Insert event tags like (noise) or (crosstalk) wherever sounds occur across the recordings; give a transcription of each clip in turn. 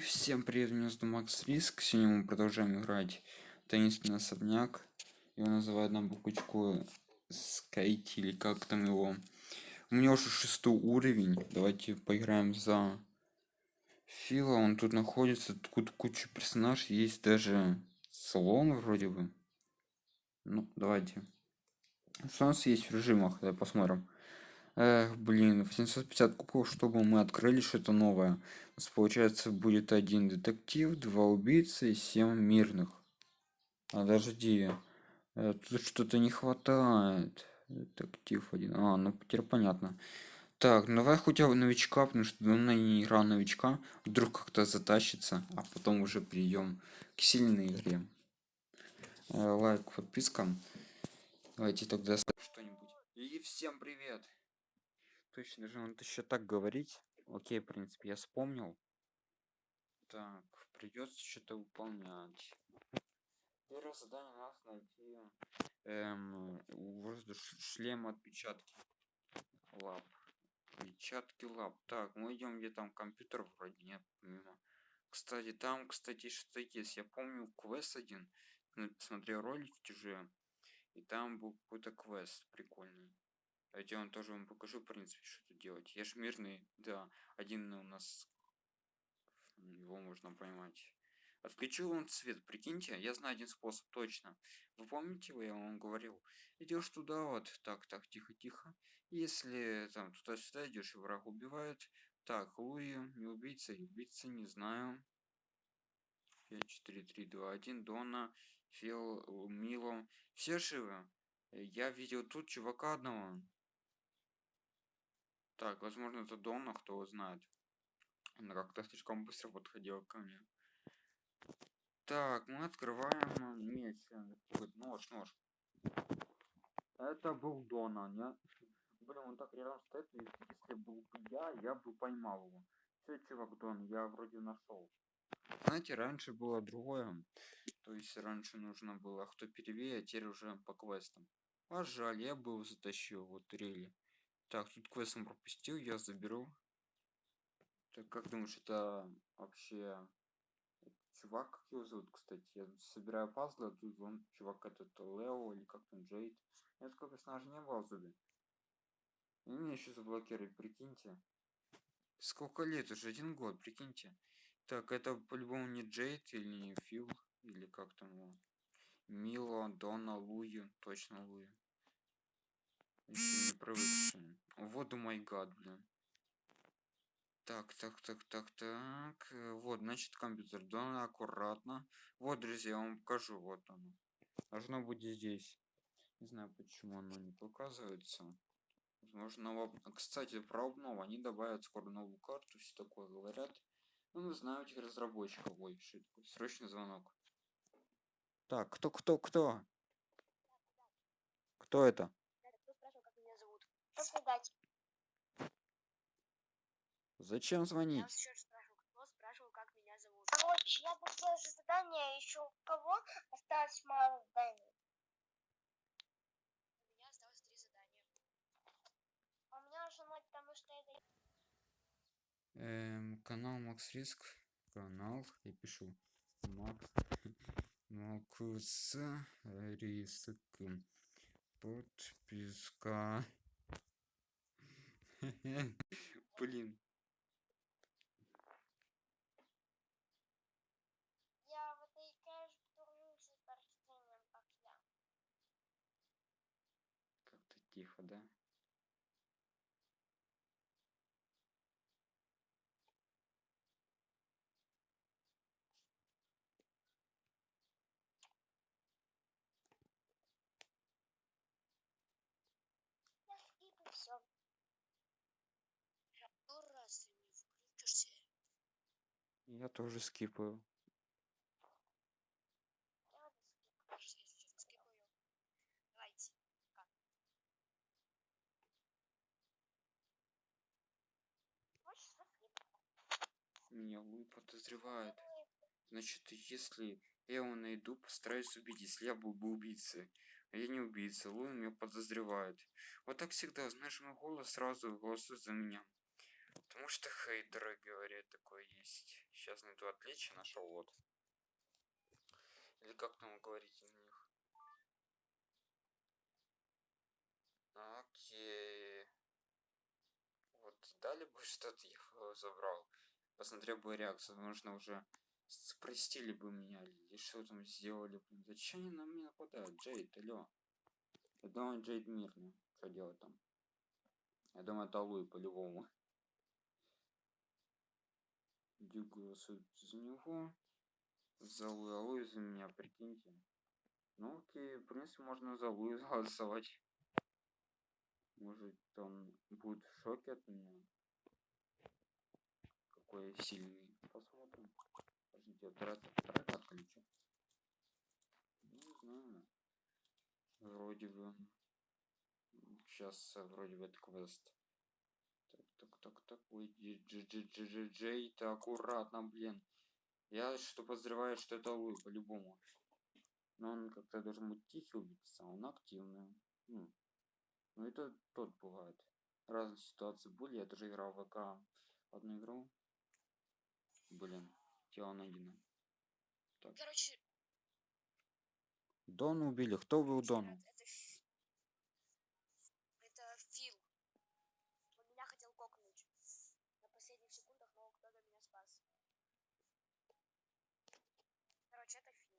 Всем привет, меня зовут Макс Риск. Сегодня мы продолжаем играть таинственный особняк. Его называют на буквочку Скайти или как там его. У меня уже шестой уровень. Давайте поиграем за Фила. Он тут находится. Тут куча персонажей. Есть даже слон вроде бы. Ну, давайте. Что у нас есть в режимах? Давай посмотрим. Эх, блин, 850 кубков, чтобы мы открыли что-то новое. У нас получается будет один детектив, два убийцы и семь мирных. Подожди. Э, тут что-то не хватает. Детектив один. А, ну теперь понятно. Так, ну давай хотя бы новичка, потому что давно не играл новичка. Вдруг как-то затащится, а потом уже перейдем к сильной игре. Э, лайк, подписка. Давайте тогда что-нибудь. И всем привет! Точно же надо еще так говорить. Окей в принципе я вспомнил. Так придется что-то выполнять. Первое задание нас найти эм, воздух шлем отпечатки. Лап. Отпечатки лап. Так мы идем где там компьютер вроде нет помимо. Кстати там кстати что есть. Я помню квест один. Смотрел ролики уже и там был какой-то квест прикольный Давайте я вам тоже вам покажу, в принципе, что тут делать. Я ж мирный, да, один у нас, его можно поймать. Отключил он цвет, прикиньте, я знаю один способ, точно. Вы помните, я вам говорил? Идешь туда вот, так, так, тихо, тихо. Если там туда-сюда идешь и враг убивает. Так, Луи, не убийца, убийца, не знаю. 5, 4, 3, 2, 1, Дона, Фил, Мило. Все живы? Я видел тут чувака одного. Так, возможно, это Донна, кто знает. Она как-то слишком быстро подходила ко мне. Так, мы открываем меч. Нож, нож. Это был Дона, не? Блин, он так рядом стоит, если был бы я, я бы поймал его. Все, чувак, Дон, я вроде нашел. Знаете, раньше было другое. То есть раньше нужно было кто первее, а теперь уже по квестам. А жаль, я бы его затащил, вот рели. Так, тут квестом пропустил, я заберу. Так, как думаешь, это вообще чувак, как его зовут, кстати? Я собираю пазлы, а тут он чувак этот Лео или как там Джейд. Я такой персонажа не было в зубе. И меня еще заблокировали, прикиньте. Сколько лет? Уже один год, прикиньте. Так, это по-любому не Джейд или не Фил, или как там его. Мило, Дона, Луи, точно Луи. Еще не привыкшие. Вот, май гад, блин. Так, так, так, так, так. Э, вот, значит, компьютер. Да, аккуратно. Вот, друзья, я вам покажу. Вот оно. Должно быть здесь. Не знаю, почему оно не показывается. Возможно, кстати, про обнову. Они добавят скоро новую карту, все такое говорят. Ну, не знаю этих разработчиков. Ой, такое? Срочный звонок. Так, кто, кто, кто? Кто это? Создать. Зачем звонить? Я еще раз спрашиваю, кто спрашивал, как меня зовут. Короче, я поставила задание, еще у кого осталось мало заданий. У меня осталось три задания. А у меня уже ноль, потому что это... Эм, канал Макс Риск. Канал, я пишу. Макс. (laughs) Макс Риск. Подписка. Блин. Я в этой кэш турнусе с рождением, как (laughs) я. Как-то тихо, да? Все. раз ты не включишься. Я тоже скипаю. Меня Луи подозревает. Значит, если я его найду, постараюсь убить, если я был бы убийцей. А я не убийца, Луи меня подозревает. Вот так всегда, знаешь, мой голос сразу голосует за меня. Потому что хейтеры говорят, такое есть. Сейчас найду отличие, нашел вот. Или как там вы говорите на них? Окей. Вот дали бы (laughs) что-то, я бы забрал. Посмотрел бы реакцию, нужно уже спростили бы меня, или что там сделали, блин. Зачем они на меня нападают? Джейд, алло. Я думаю, Джейд мирный. Что делать там? Я думаю, это Луи по-любому. Дюк голосует за него. За Луи, а Луи за меня, прикиньте. Ну окей, в принципе, можно за Луи (laughs) голосовать. Может, он будет в шоке от меня. Какой сильный. Посмотрим. Подождите, я трат отключу. Не знаю. Вроде бы. Сейчас вроде бы это квест. Так, так, так, так. Ой, джей, ты аккуратно, блин. Я что подозреваю, что это Луи, по-любому. Но он как-то должен быть тихий убийца, а он активный. Ну, ну это тот бывает. Разные ситуации были. Я даже играл в ВК одну игру. Блин, тело найдено. Так. Короче, Дона убили. Кто это, Ф- это Фил. Он меня хотел кокнуть на последних секундах, но кто-то меня спас. Короче, это Фил.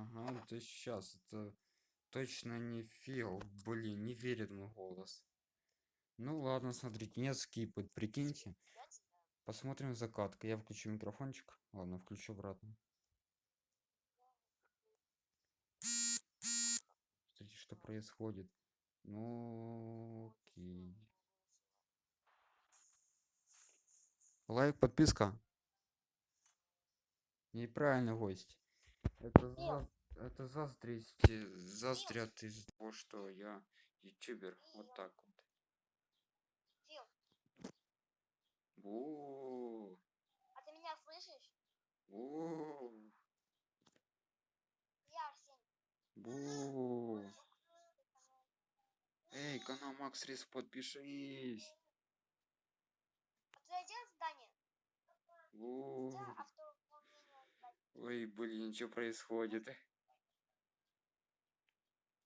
Ага, это сейчас. Это точно не Фил. Блин, не верит мой голос. Ну ладно, смотрите, не скипать, прикиньте. Посмотрим закатка. Я включу микрофончик. Ладно, включу обратно. Смотрите, что происходит. Ну, окей. Лайк, подписка. Неправильный гость. Это, за... это заздрить, заздрят из того, что я ютубер. Вот так вот. Фил, О, а ты меня слышишь? о, Я Арсений. бу. Эй, канал Макс Рис, подпишись. А ты один здание? Бу. Да, здания. Ой, блин, что происходит?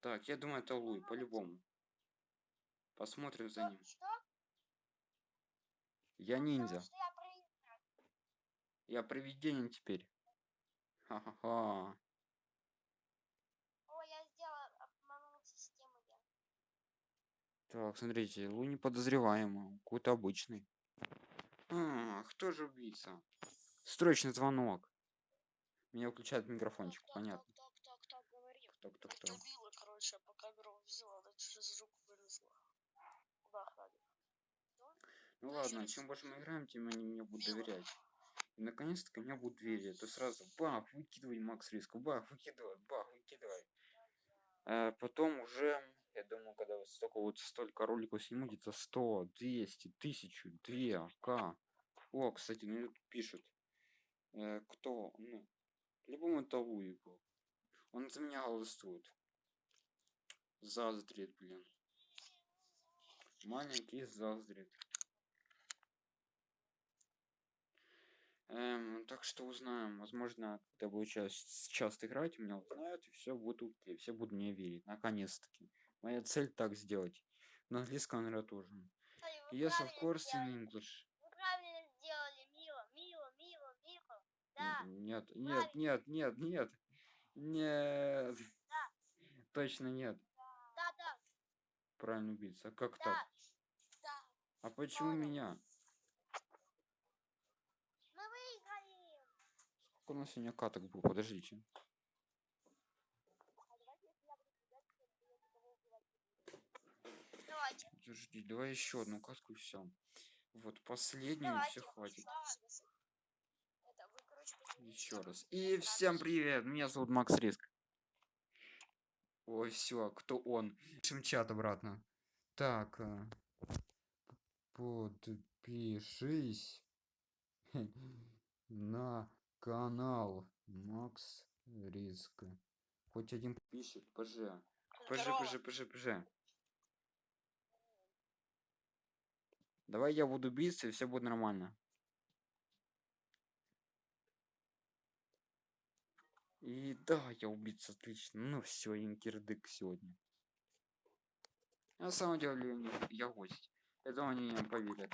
Так, я думаю, это Луи, по-любому. Посмотрим за ним. Что? Я ниндзя. я привидение теперь. Ха-ха-ха. О, я сделал обмануть систему. Я. Так, смотрите, Луи неподозреваемый. Какой-то обычный. А, кто же убийца? Срочный звонок. Меня включает микрофончик, Так, понятно. Так, так, так, так, говори. Короче, по камеру взяла, она через руку вылезла. Куда? Ну Ну, ладно, чем больше мы играем, тем они мне будут доверять. И наконец-то меня будут верить. То сразу бах, выкидывай Макс Риск, бах, выкидывай, бах, выкидывай. А потом уже, я думаю, когда вот столько вот столько роликов сниму, где-то 100, 200, 1000, 2, к. О, кстати, мне тут пишут. Э, кто? Ну, по-любому это Луи был. Он за меня голосует. Заздрит, блин. Маленький заздрит. Эм, так что узнаем. Возможно, когда буду часто, часто играть, меня узнают, и все будет окей. Все будут мне верить. Наконец-таки. Моя цель так сделать. На английском, наверное, тоже. Yes, of course, in English. Вы правильно сделали, мило, мило, мило, мило. Да, Нет, нет, нет, нет, нет. (laughs) Нет. Точно нет. да, да, Правильно убийца. А как да, так? да. А почему понял. меня? Мы выиграли. Сколько у нас сегодня каток было? Подождите. А давайте. Давайте, Подожди, давай еще одну катку и все. Вот последнюю давайте. все хватит. Посмотрите, Еще раз. И всем привет! Меня зовут Макс Риск. Ой, все, кто он? Пишем чат обратно. Так. э, Подпишись (laughs) на канал Макс Риск. Хоть один пишет, ПЖ. ПЖ, Здорово. ПЖ, ПЖ, ПЖ. Давай я буду биться, и все будет нормально. И да, я убийца, отлично. Ну все, инкердык сегодня. На самом деле, я гость. Это они не поверят.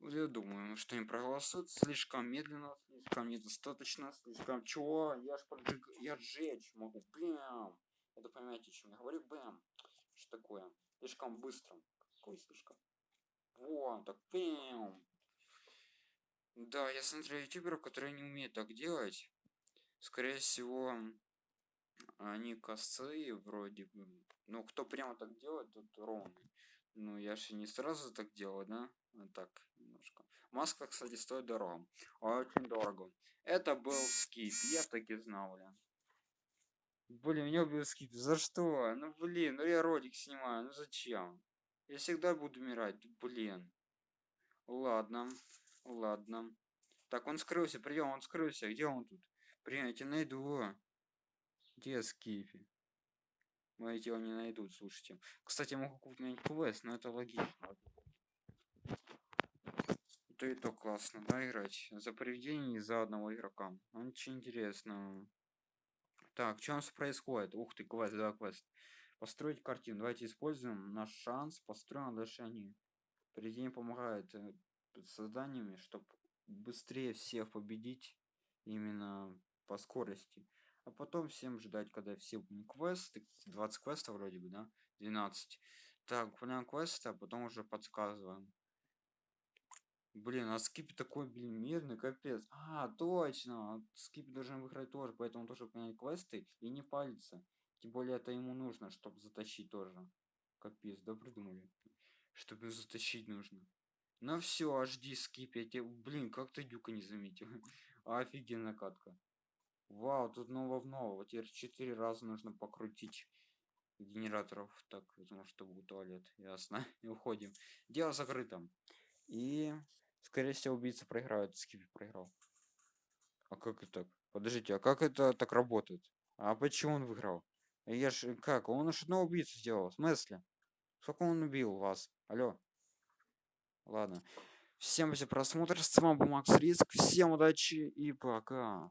Я думаю, что они проголосуют слишком медленно, слишком недостаточно, слишком чего? Я ж поджиг... я сжечь могу. Бэм! Это понимаете, о чем я говорю? Бэм! Что такое? Слишком быстро. Какой слишком? Вот, так бэм! Да, я смотрю ютуберов, которые не умеют так делать. Скорее всего, они косые вроде бы. Ну, кто прямо так делает, тот ровный. Ну, я же не сразу так делаю, да? Вот так, немножко. Маска, кстати, стоит дорого. Очень дорого. Это был скип, я так и знал, бля. Блин, меня убил скип. За что? Ну, блин, ну я ролик снимаю, ну зачем? Я всегда буду умирать, блин. Ладно, ладно. Так, он скрылся, прием, он скрылся. Где он тут? Блин, я тебя найду. Где Скифи? Мои тело не найдут, слушайте. Кстати, я могу купить квест, но это логично. Это и то классно, да, играть? За привидение за одного игрока. Ну, ничего интересного. Так, что у нас происходит? Ух ты, квест, да, квест. Построить картину. Давайте используем наш шанс. Построим дальше они. Привидение помогает э, с заданиями, чтобы быстрее всех победить именно по скорости. А потом всем ждать, когда все квесты. 20 квестов вроде бы, да? 12. Так, выполняем квесты, а потом уже подсказываем. Блин, а скип такой, блин, мирный, капец. А, точно. Скип должен выиграть тоже, поэтому тоже выполнять квесты и не палиться. Тем более это ему нужно, чтобы затащить тоже. Капец, да придумали. Чтобы затащить нужно. Ну все, жди скип, я тебе... Блин, как ты дюка не заметил? (laughs) Офигенная катка. Вау, тут нового в нового. Теперь четыре раза нужно покрутить генераторов. Так, потому что был туалет. Ясно. (laughs) И уходим. Дело закрыто. И, скорее всего, убийца проиграет. Скипи проиграл. А как это так? Подождите, а как это так работает? А почему он выиграл? Я ж как? Он же одного убийцу сделал. В смысле? Сколько он убил вас? Алло. Ладно. Всем за просмотр. С вами был Макс Риск. Всем удачи и пока.